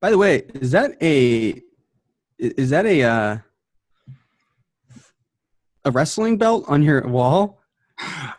By the way, is that a is that a uh, a wrestling belt on your wall?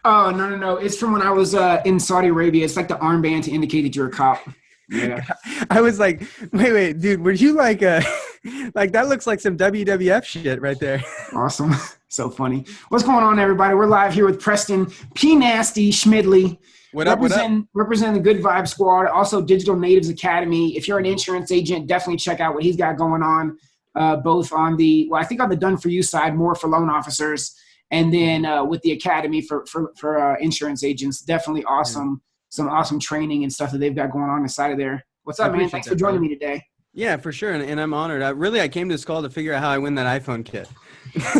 Oh no no no! It's from when I was uh, in Saudi Arabia. It's like the armband to indicate that you're a cop. Yeah. I was like, wait, wait, dude, were you like a like that looks like some WWF shit right there. Awesome. so funny. What's going on, everybody? We're live here with Preston P Nasty Schmidley. What up? What up? Represent, the Good Vibe Squad, also Digital Natives Academy. If you're an insurance agent, definitely check out what he's got going on, uh, both on the well, I think on the done for you side, more for loan officers, and then uh, with the academy for for for uh, insurance agents. Definitely awesome, some awesome training and stuff that they've got going on inside of there. What's up, man? Thanks that, for joining me today. Yeah, for sure, and, and I'm honored. I, really, I came to this call to figure out how I win that iPhone kit.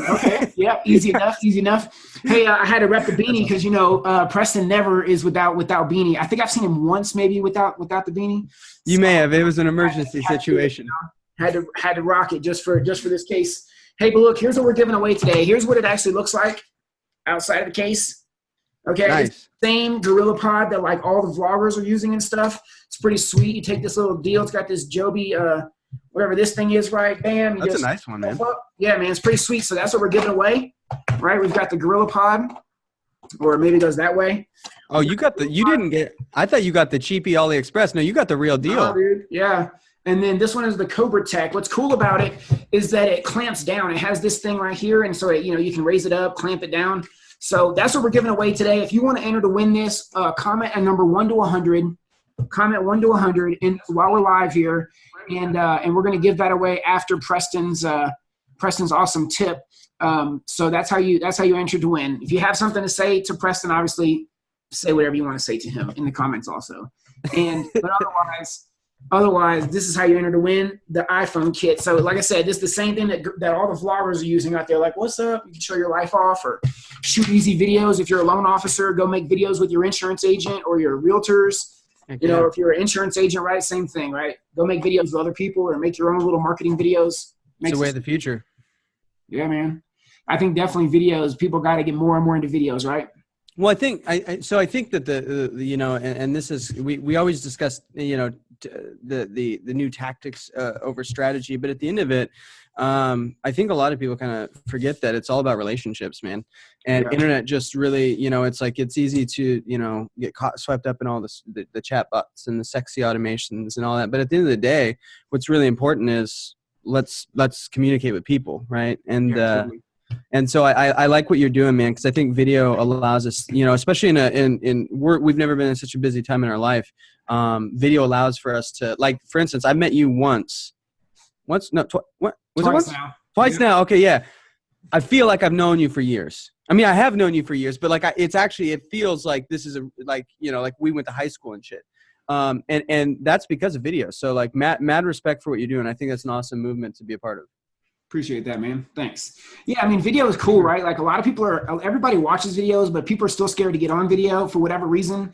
Okay, yeah, easy enough, easy enough. Hey, uh, I had to rep the beanie because you know uh, Preston never is without without beanie. I think I've seen him once maybe without without the beanie. You may have. It was an emergency situation. had to had to rock it just for just for this case. Hey, but look, here's what we're giving away today. Here's what it actually looks like outside of the case. Okay, it's Nice. the same Gorilla Pod that like all the vloggers are using and stuff. It's pretty sweet. You take this little deal. It's got this Joby, uh, whatever this thing is, right? Bam. That's a nice one, man. Yeah, man, it's pretty sweet. So that's what we're giving away, right? We've got the Gorilla Pod, or maybe it goes that way. Oh, you got the. You didn't get. I thought you got the cheapy AliExpress. No, you got the real Oh, deal. dude. Yeah. And then this one is the Cobra Tech. What's cool about it is that it clamps down. It has this thing right here, and so it, you know you can raise it up, clamp it down. So that's what we're giving away today. If you want to enter to win this, uh, comment at number one to 100. Comment one to 100, and while we're live here, and uh, and we're gonna give that away after Preston's uh, Preston's awesome tip. Um, so that's how you that's how you enter to win. If you have something to say to Preston, obviously say whatever you want to say to him in the comments also. And but otherwise. Otherwise, this is how you enter to win the iPhone kit. So, like I said, this is the same thing that, that all the vloggers are using out there. Like, what's up? You can show your life off or shoot easy videos. If you're a loan officer, go make videos with your insurance agent or your realtors. Heck You know, if you're an insurance agent, right? Same thing, right? Go make videos with other people or make your own little marketing videos. it's Makes the way of the future. yeah, man. I think definitely videos. People got to get more and more into videos, right? Well, I think I, I so I think that the, the you know, and, and this is we, we always discuss you know the the the new tactics uh, over strategy, but at the end of it, um, I think a lot of people kind of forget that it's all about relationships, man. And Yeah. internet just really, you know, it's like it's easy to you know get caught swept up in all this the, the chat bots and the sexy automations and all that. But at the end of the day, what's really important is let's let's communicate with people, right? And Yeah, uh. And so I, I I like what you're doing, man, because I think video allows us, you know, especially in a in in we're, we've never been in such a busy time in our life. Um, video allows for us to, like, for instance, I met you once, once, no, tw- what was it Twice once? now. Twice Yeah. now. Okay, yeah. I feel like I've known you for years. I mean, I have known you for years, but like, I, it's actually it feels like this is a like you know like we went to high school and shit. Um, and and that's because of video. So like, mad mad respect for what you're doing. I think that's an awesome movement to be a part of. Appreciate that, man. Thanks. Yeah, I mean, video is cool, right? Like a lot of people are, everybody watches videos, but people are still scared to get on video for whatever reason.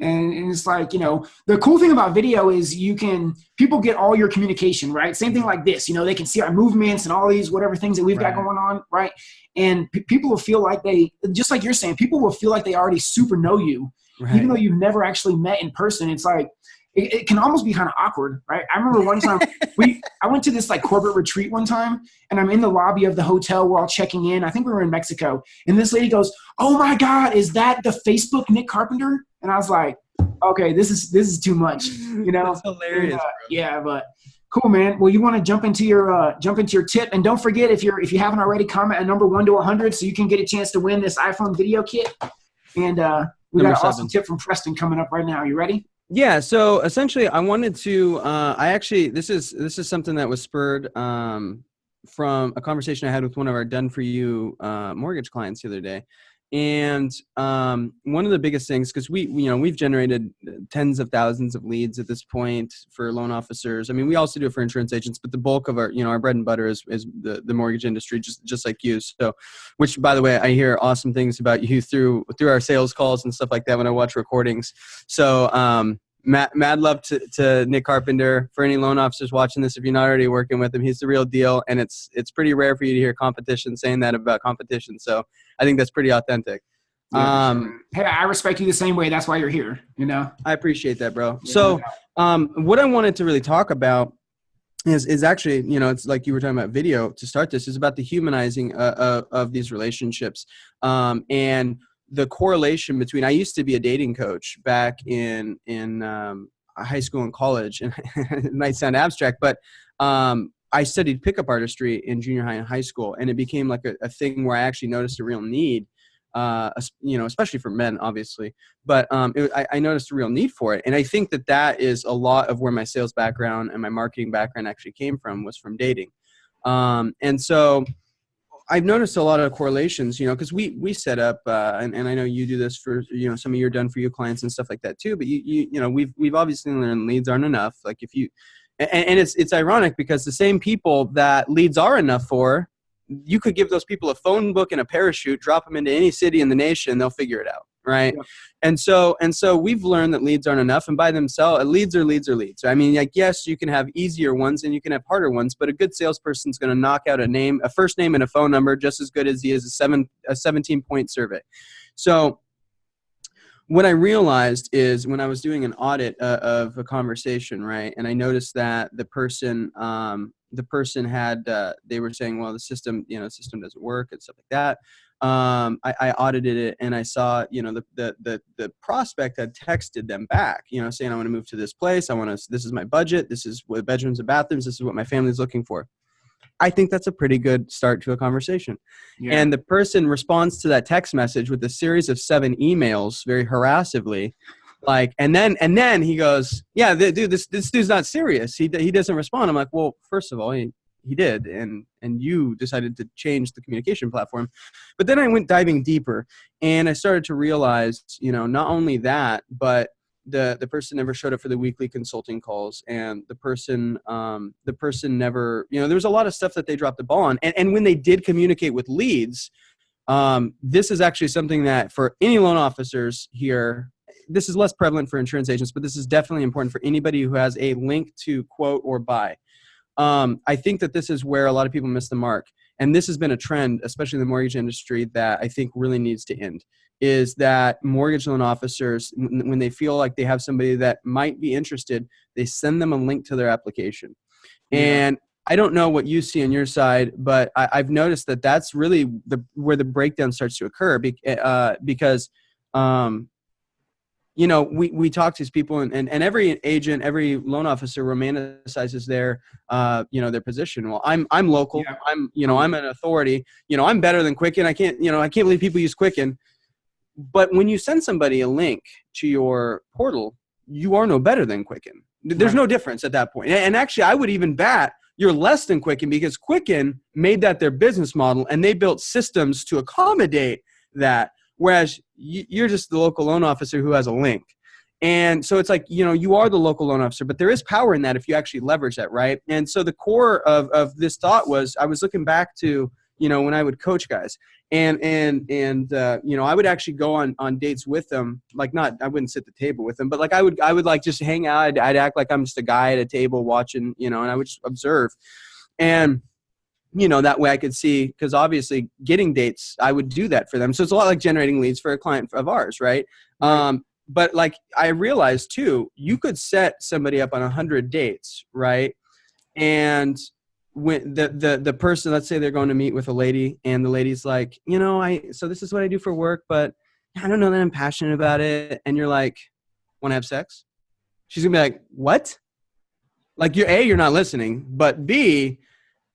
And, and it's like, you know, the cool thing about video is you can, people get all your communication, right? Same thing like this, you know, they can see our movements and all these whatever things that we've got going on, right? And people will feel like they, just like you're saying, people will feel like they already super know you, Right. even though you've never actually met in person. It's like, it, it can almost be kind of awkward, right? I remember one time we I went to this like corporate retreat one time, and I'm in the lobby of the hotel. We're all checking in. I think we were in Mexico, and this lady goes, "Oh my God, is that the Facebook Nick Carpenter?" And I was like, "Okay, this is this is too much," you know? That's hilarious. And, uh, yeah, but cool, man. Well, you want to jump into your uh, jump into your tip, and don't forget if you're if you haven't already, comment at number one to 100 so you can get a chance to win this iPhone video kit. And uh, we Number got an awesome tip from Preston coming up right now. You ready? Yeah, so essentially, I wanted to. Uh, I actually, this is this is something that was spurred um, from a conversation I had with one of our done for you uh, mortgage clients the other day, and um, one of the biggest things because we, you know, we've generated tens of thousands of leads at this point for loan officers. I mean, we also do it for insurance agents, but the bulk of our, you know, our bread and butter is is the the mortgage industry, just just like you. So, which by the way, I hear awesome things about you through through our sales calls and stuff like that when I watch recordings. So, um, mad, mad love to, to Nick Carpenter. For any loan officers watching this, if you're not already working with him, he's the real deal. And it's it's pretty rare for you to hear competition saying that about competition. So I think that's pretty authentic. Yeah, Um, hey, I respect you the same way. That's why you're here. You know. I appreciate that, bro. Yeah, So, um, what I wanted to really talk about is is actually, you know, it's like you were talking about video to start this. Is about the humanizing uh, uh, of these relationships, um, and the correlation between. I used to be a dating coach back in in um, high school and college, and it might sound abstract, but um, I studied pickup artistry in junior high and high school, and it became like a, a thing where I actually noticed a real need. Uh, you know, especially for men, obviously, but um, it, I, I noticed a real need for it and i think that that is a lot of where my sales background and my marketing background actually came from was from dating um, and so i've noticed a lot of correlations you know because we we set up uh, and, and i know you do this for you know some of your done for you clients and stuff like that too but you you, you know we've we've obviously learned leads aren't enough like if you and, and it's it's ironic because the same people that leads are enough for you could give those people a phone book and a parachute drop them into any city in the nation they'll figure it out right Yeah. and so and so we've learned that leads aren't enough and by themselves leads are leads are leads i mean like yes you can have easier ones and you can have harder ones but a good salesperson's going to knock out a name a first name and a phone number just as good as he is a seven a 17 point survey so what I realized is when I was doing an audit uh, of a conversation, right, and I noticed that the person, um, the person had, uh, they were saying, well, the system, you know, the system doesn't work and stuff like that. Um, I, I audited it and I saw, you know, the, the the the prospect had texted them back, you know, saying I want to move to this place. I want to. This is my budget. This is what bedrooms and bathrooms. This is what my family's looking for. I think that's a pretty good start to a conversation Yeah. and the person responds to that text message with a series of seven emails very harassively like and then and then he goes yeah dude this this dude's not serious he, he doesn't respond i'm like well first of all he, he did and and you decided to change the communication platform. But then i went diving deeper and i started to realize you know not only that but the the person never showed up for the weekly consulting calls and the person um, the person never you know there was a lot of stuff that they dropped the ball on. And, and when they did communicate with leads um, this is actually something that for any loan officers here this is less prevalent for insurance agents but this is definitely important for anybody who has a link to quote or buy um, i think that this is where a lot of people miss the mark and this has been a trend especially in the mortgage industry that i think really needs to end is that mortgage loan officers when they feel like they have somebody that might be interested they send them a link to their application Yeah. and i don't know what you see on your side but I, i've noticed that that's really the where the breakdown starts to occur be, uh, because um, you know we, we talk to these people and, and, and every agent every loan officer romanticizes their uh, you know their position well i'm i'm local Yeah. i'm you know i'm an authority you know i'm better than quicken i can't you know i can't believe people use quicken but when you send somebody a link to your portal you are no better than quicken there's Right. no difference at that point. point and actually i would even bat you're less than quicken because quicken made that their business model and they built systems to accommodate that whereas you're just the local loan officer who has a link. And so it's like you know you are the local loan officer but there is power in that if you actually leverage that right? And so the core of, of this thought was i was looking back to you know when i would coach guys. And and and uh, you know i would actually go on on dates with them like not i wouldn't sit the table with them but like i would i would like just hang out. I'd, I'd act like i'm just a guy at a table watching you know and i would just observe. And you know that way i could see because obviously getting dates i would do that for them. So it's a lot like generating leads for a client of ours right, Right. um but like i realized too you could set somebody up on 100 dates right? And when the, the the person let's say they're going to meet with a lady and the lady's like you know i so this is what i do for work but i don't know that i'm passionate about it. And you're like want to have sex? She's gonna be like what? Like you're a you're not listening but b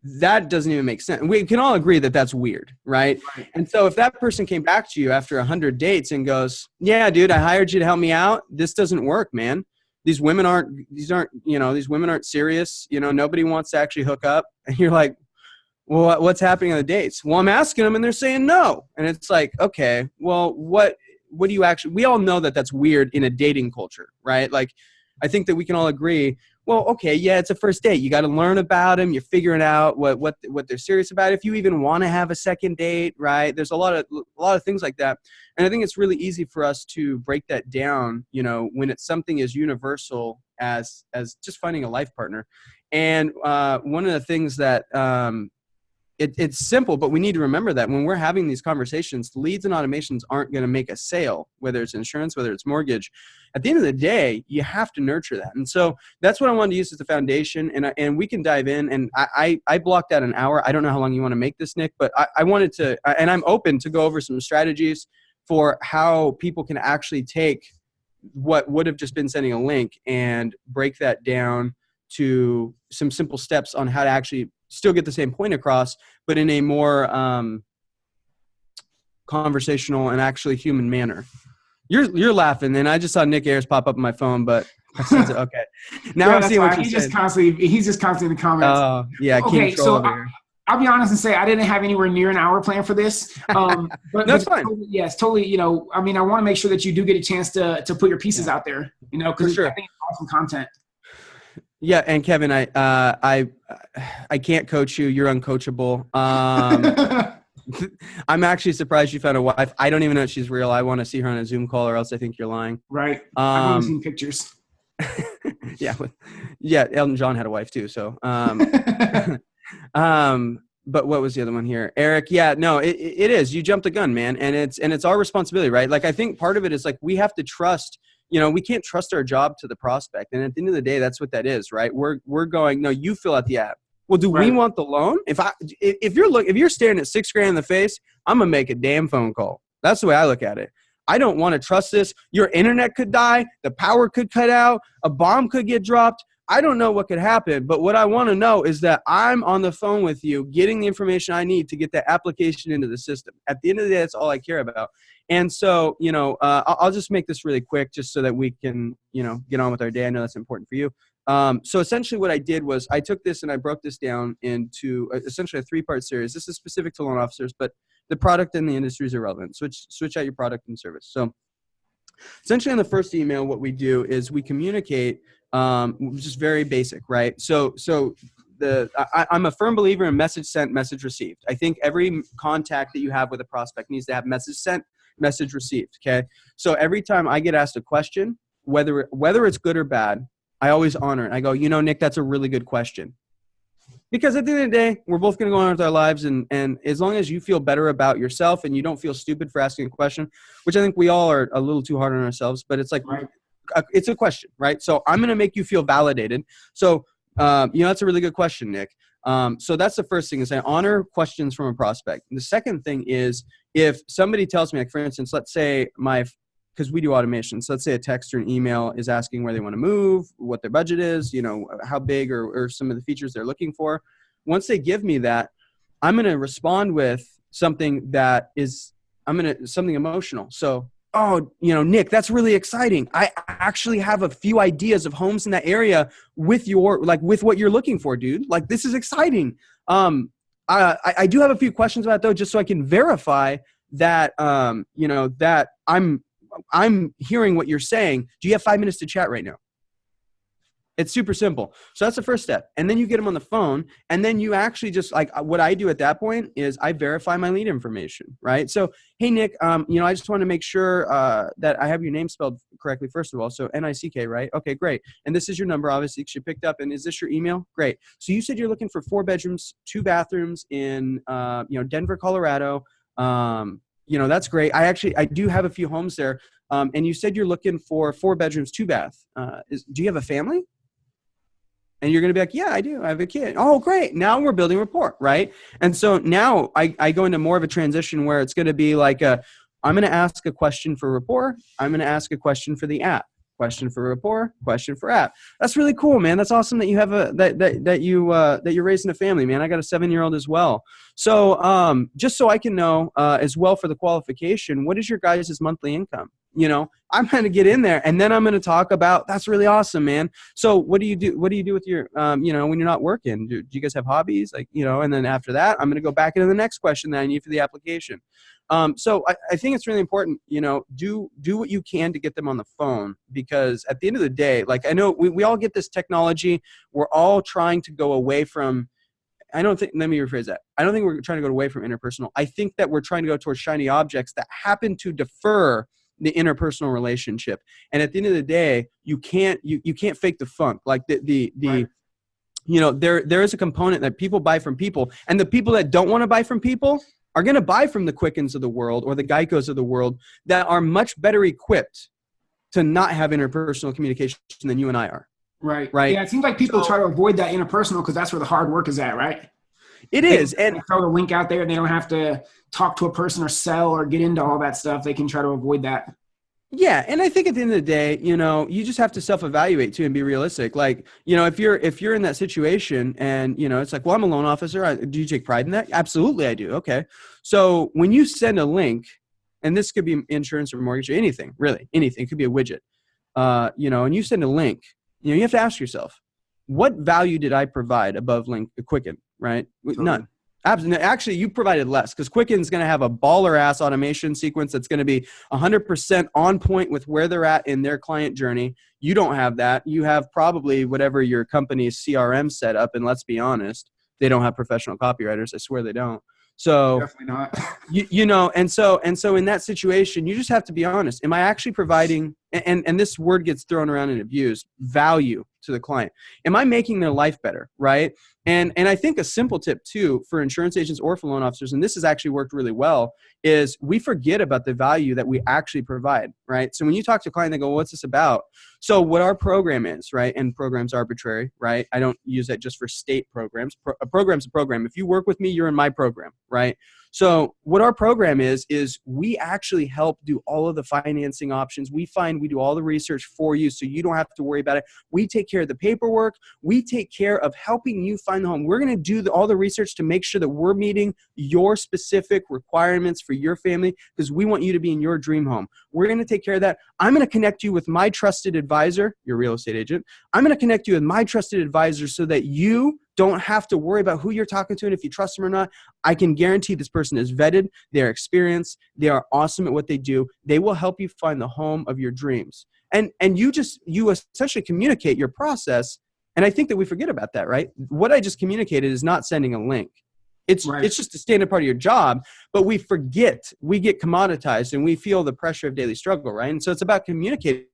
that doesn't even make sense. We can all agree that that's weird right? Right. and so if that person came back to you after a 100 dates and goes yeah dude i hired you to help me out. This doesn't work man. These women aren't these aren't you know these women aren't serious. You know nobody wants to actually hook up. And you're like well what's happening on the dates? Well i'm asking them and they're saying no. And it's like okay well what what do you actually we all know that that's weird in a dating culture right? Like i think that we can all agree well okay yeah it's a first date. You got to learn about them you're figuring out what what what they're serious about. If you even want to have a second date right there's a lot of a lot of things like that. And i think it's really easy for us to break that down you know when it's something as universal as as just finding a life partner. And uh, one of the things that um, it, it's simple, but we need to remember that when we're having these conversations, leads and automations aren't going to make a sale, whether it's insurance, whether it's mortgage. At the end of the day, you have to nurture that. And so that's what I wanted to use as the foundation. And, and we can dive in. And I, I, I blocked out an hour. I don't know how long you want to make this, Nick, but I, I wanted to, and I'm open to go over some strategies for how people can actually take what would have just been sending a link and break that down to some simple steps on how to actually still get the same point across, but in a more um, conversational and actually human manner. You're you're laughing, and I just saw Nick Ayers pop up on my phone, but okay. Now yeah, I'm seeing what he's you just constantly he's just constantly in the comments. Oh uh, yeah, okay. So I, I'll be honest and say I didn't have anywhere near an hour plan for this. Um, but that's fine. Totally, yes, totally. You know, I mean, I want to make sure that you do get a chance to to put your pieces yeah. out there. You know, because sure. I think it's awesome content. Yeah, and Kevin, I uh, I I can't coach you. You're uncoachable. Um, I'm actually surprised you found a wife. I don't even know if she's real. I want to see her on a Zoom call, or else I think you're lying. Right. Um, I've only seen pictures. yeah, yeah. Elton John had a wife too. So, um, um, but what was the other one here, Eric? Yeah, no, it, it is. You jumped the gun, man, and it's and it's our responsibility, right? Like I think part of it is like we have to trust you know we can't trust our job to the prospect and at the end of the day that's what that is right? We're we're going no you fill out the app. Well do right. we want the loan? If i if you're look if you're staring at six grand in the face i'm gonna make a damn phone call. That's the way i look at it. I don't want to trust this. Your internet could die. The power could cut out. A bomb could get dropped I don't know what could happen, but what I want to know is that I'm on the phone with you, getting the information I need to get that application into the system. At the end of the day, that's all I care about. And so, you know, uh, I'll just make this really quick just so that we can, you know, get on with our day. I know that's important for you. Um, so essentially what I did was I took this and I broke this down into essentially a three-part series. This is specific to loan officers, but the product and the industry is relevant. Switch, switch out your product and service. So essentially in the first email, what we do is we communicate, um, which is very basic, right? So, so the, I, I'm a firm believer in message sent, message received. I think every contact that you have with a prospect needs to have message sent, message received. Okay. So every time I get asked a question, whether whether it's good or bad, I always honor it. I go, you know, Nick, that's a really good question. Because at the end of the day, we're both going to go on with our lives, and and as long as you feel better about yourself and you don't feel stupid for asking a question, which I think we all are a little too hard on ourselves, but it's like right. It's a question, right? So I'm going to make you feel validated. So um, you know, that's a really good question, Nick. Um, so that's the first thing is I honor questions from a prospect. And the second thing is if somebody tells me, like for instance, let's say my, because we do automations, so let's say a text or an email is asking where they want to move, what their budget is, you know, how big or, or some of the features they're looking for. Once they give me that, I'm going to respond with something that is, I'm going to, something emotional. So oh, you know, Nick, that's really exciting. I actually have a few ideas of homes in that area with your, like, with what you're looking for, dude. Like, this is exciting. Um, I, I do have a few questions about though, just so I can verify that, um, you know, that I'm, I'm hearing what you're saying. Do you have five minutes to chat right now? It's super simple. So that's the first step. And then you get them on the phone. And then you actually just like what I do at that point is I verify my lead information, right? So, hey, Nick, um, you know, I just want to make sure uh, that I have your name spelled correctly, first of all. So N I C K, right? Okay, great. And this is your number, obviously, because you picked up. And is this your email? Great. So you said you're looking for four bedrooms, two bathrooms in, uh, you know, Denver, Colorado. Um, you know, that's great. I actually, I do have a few homes there. Um, and you said you're looking for four bedrooms, two bath. Uh, is, do you have a family? And you're going to be like yeah i do i have a kid. Oh great now we're building rapport right? And so now i, I go into more of a transition where it's going to be like a i'm going to ask a question for rapport i'm going to ask a question for the app question for rapport question for app. That's really cool man that's awesome that you have a that that, that you uh, that you're raising a family man i got a seven year old as well. So um, just so i can know uh, as well for the qualification what is your guys' monthly income you know i'm going to get in there and then i'm going to talk about that's really awesome man. So what do you do what do you do with your um, you know when you're not working? Do, do you guys have hobbies? Like you know and then after that i'm going to go back into the next question that i need for the application. Um, so I, I think it's really important you know do do what you can to get them on the phone because at the end of the day like i know we, we all get this technology. We're all trying to go away from I don't think, let me rephrase that. I don't think we're trying to go away from interpersonal. I think that we're trying to go towards shiny objects that happen to defer the interpersonal relationship. And at the end of the day, you can't you, you can't fake the funk. Like the the the right. you know there there is a component that people buy from people and the people that don't want to buy from people are going to buy from the quickens of the world or the geicos of the world that are much better equipped to not have interpersonal communication than you and i are Right. Right. Yeah, it seems like people So- try to avoid that interpersonal because that's where the hard work is at, right? It They- is and they throw the link out there and they don't have to talk to a person or sell or get into all that stuff. They can try to avoid that. Yeah, and I think at the end of the day, you know, you just have to self-evaluate too and be realistic. Like, you know, if you're if you're in that situation and you know, it's like, well, I'm a loan officer. I, do you take pride in that? Absolutely, I do. Okay, so when you send a link, and this could be insurance or mortgage or anything, really, anything. It could be a widget. Uh, you know, and you send a link, you know, you have to ask yourself, what value did I provide above link Quicken? Right? None. Absolutely. Actually, you provided less because Quicken's going to have a baller ass automation sequence that's going to be 100% on point with where they're at in their client journey. You don't have that. You have probably whatever your company's CRM set up. And let's be honest, they don't have professional copywriters. I swear they don't. So Definitely not. you, you know and so and so in that situation you just have to be honest am i actually providing and and this word gets thrown around and abused value to the client. Am i making their life better right? And and i think a simple tip too for insurance agents or for loan officers and this has actually worked really well is we forget about the value that we actually provide right? So when you talk to a client they go well, what's this about? So what our program is right and programs arbitrary right? I don't use that just for state programs. Pro- a program's a program. If you work with me you're in my program right? So what our program is is we actually help do all of the financing options. We find we do all the research for you so you don't have to worry about it. We take care of the paperwork. We take care of helping you find the home. We're going to do the, all the research to make sure that we're meeting your specific requirements for your family because we want you to be in your dream home. We're going to take care of that. I'm going to connect you with my trusted advisor, your real estate agent. I'm going to connect you with my trusted advisor so that you don't have to worry about who you're talking to and if you trust them or not. I can guarantee this person is vetted, they're experienced, they are awesome at what they do. They will help you find the home of your dreams. And and you just you essentially communicate your process. And I think that we forget about that, right? What I just communicated is not sending a link. It's Right. it's just a standard part of your job, but we forget, we get commoditized and we feel the pressure of daily struggle, right? And so it's about communicating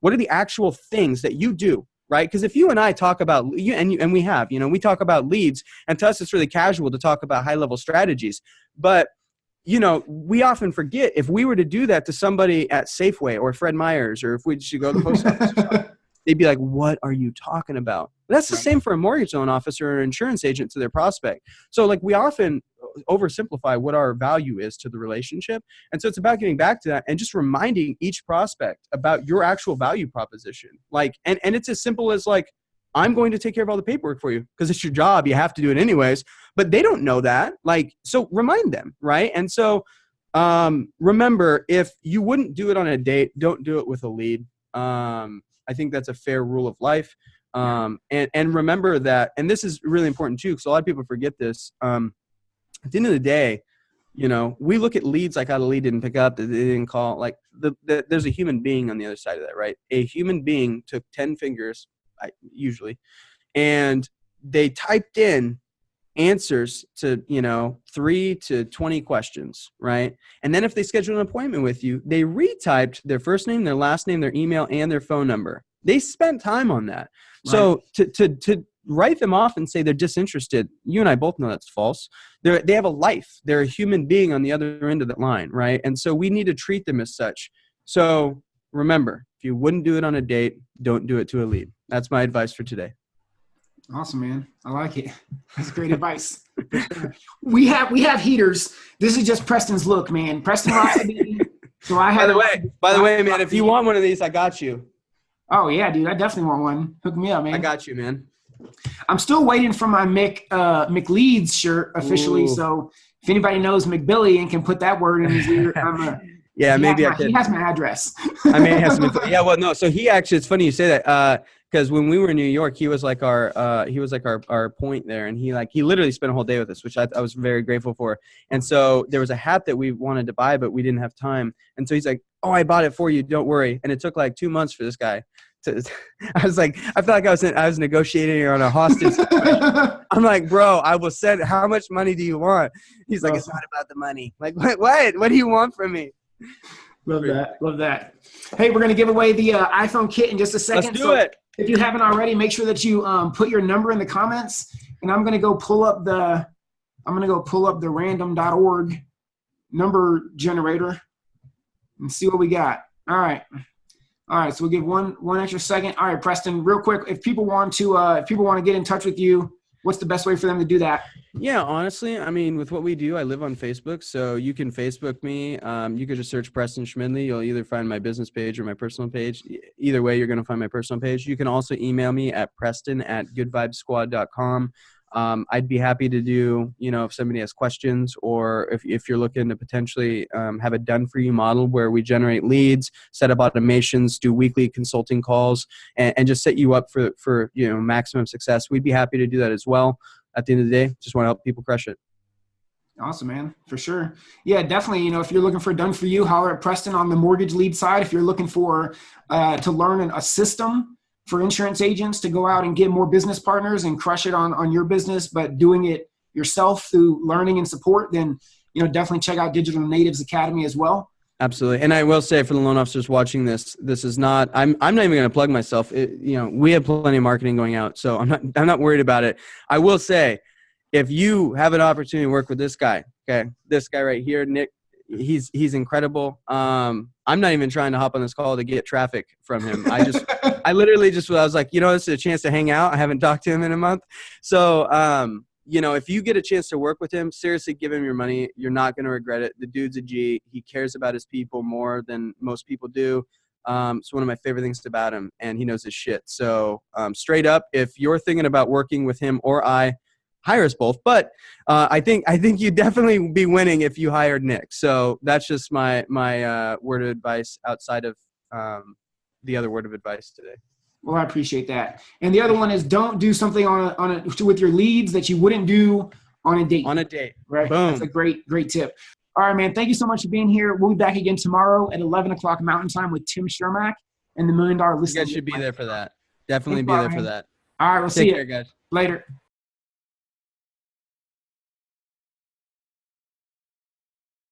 what are the actual things that you do right because if you and i talk about you and, you and we have you know we talk about leads and to us it's really casual to talk about high level strategies but you know we often forget if we were to do that to somebody at safeway or fred meyers or if we should go to the post office or they'd be like what are you talking about that's the Right. same for a mortgage loan officer or an insurance agent to their prospect so like we often uh, oversimplify what our value is to the relationship and so it's about getting back to that and just reminding each prospect about your actual value proposition. Like, and, and it's as simple as like, I'm going to take care of all the paperwork for you because it's your job. You have to do it anyways. But they don't know that. Like, so remind them, right? And so um, remember, if you wouldn't do it on a date, don't do it with a lead. Um, I think that's a fair rule of life. Um, and, and remember that, and this is really important too, because a lot of people forget this. Um, at the end of the day, you know, we look at leads like how the lead didn't pick up, that they didn't call. Like the, the there's a human being on the other side of that, right? A human being took ten fingers, I, usually, and they typed in answers to you know three to 20 questions right? And then if they schedule an appointment with you they retyped their first name their last name their email and their phone number. They spent time on that. So to, to to write them off and say they're disinterested you and i both know that's false. They're, they have a life. They're a human being on the other end of that line right? And so we need to treat them as such. So remember if you wouldn't do it on a date don't do it to a lead that's my advice for today Awesome, man. I like it. That's great advice. we have we have heaters. This is just Preston's look, man. Preston rocks a baby. So I by the way by the way man if you want one of these i got you Oh yeah, dude. I definitely want one. Hook me up, man. i got you man I'm still waiting for my Mick uh, McLeeds shirt officially. Ooh. So if anybody knows McBilly and can put that word in his ear, I'm a, yeah he maybe i my, could He has my address. I may have some. info- Yeah, well, no. So he actually, it's funny you say that because when we were in New York, he was like our uh, he was like our our point there, and he like he literally spent a whole day with us, which I, I was very grateful for. And so there was a hat that we wanted to buy, but we didn't have time. And so he's like, "Oh, I bought it for you. Don't worry." And it took like two months for this guy. To, I was like, I felt like I was in, I was negotiating on a hostage. I'm like, bro, I will send. How much money do you want? He's like, it's not about the money. Like, what? What? What do you want from me? Love that. Love that. Hey, we're gonna give away the uh, iPhone kit in just a 2nd Let's do so it. if you haven't already, make sure that you um, put your number in the comments. And I'm going to go pull up the, I'm going to go pull up the random.org number generator and see what we got. All right. All right. So we'll give one, one extra second. All right, Preston, real quick. If people want to, uh, if people want to get in touch with you, what's the best way for them to do that? Yeah, honestly, I mean, with what we do, I live on Facebook, so you can Facebook me. Um, you could just search Preston Schmidley. You'll either find my business page or my personal page. Either way, you're going to find my personal page. You can also email me at preston at goodvibesquad.com. Um, I'd be happy to do, you know, if somebody has questions or if, if you're looking to potentially um, have a done for you model where we generate leads, set up automations, do weekly consulting calls, and, and just set you up for, for, you know, maximum success. We'd be happy to do that as well at the end of the day. Just want to help people crush it. Awesome, man, for sure. Yeah, definitely. You know, if you're looking for a done for you, holler at Preston on the mortgage lead side. If you're looking for uh, to learn an, a system for insurance agents to go out and get more business partners and crush it on on your business, but doing it yourself through learning and support, then you know definitely check out Digital Natives Academy as well. Absolutely, and I will say for the loan officers watching this, this is not. I'm. I'm not even going to plug myself. It, you know, we have plenty of marketing going out, so I'm not. I'm not worried about it. I will say, if you have an opportunity to work with this guy, okay, this guy right here, Nick, he's he's incredible. Um, I'm not even trying to hop on this call to get traffic from him. I just, I literally just, I was like, you know, this is a chance to hang out. I haven't talked to him in a month, so um, you know, if you get a chance to work with him, seriously, give him your money. You're not going to regret it. The dude's a G. He cares about his people more than most people do. Um, it's one of my favorite things about him, and he knows his shit. So, um, straight up, if you're thinking about working with him or I, hire us both. But uh, I think I think you'd definitely be winning if you hired Nick. So that's just my my uh, word of advice outside of um, the other word of advice today. Well, I appreciate that. And the other one is don't do something on a, on a, with your leads that you wouldn't do on a date. On a date, right? boom. That's a great great tip. All right, man. Thank you so much for being here. We'll be back again tomorrow at 11 o'clock Mountain Time with Tim Shermack and the Million Dollar You Listing. guys should be there for that. Definitely Thanks be there for that. All right, we'll see Take you care, guys. later.